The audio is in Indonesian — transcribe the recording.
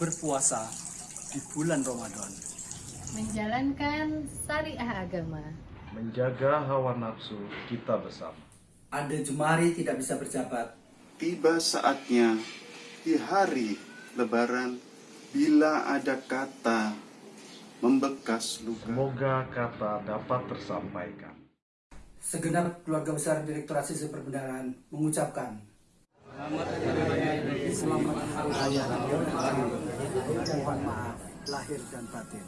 berpuasa di bulan Ramadan. menjalankan syariah agama. menjaga hawa nafsu kita bersama. Ade Jumari tidak bisa berjabat. Tiba saatnya di hari lebaran bila ada kata membekas luka. Semoga kata dapat tersampaikan. Segenap keluarga besar Direktorat Sistem Perbendaharaan mengucapkan Selamat Hari Raya Mohon maaf lahir dan batin.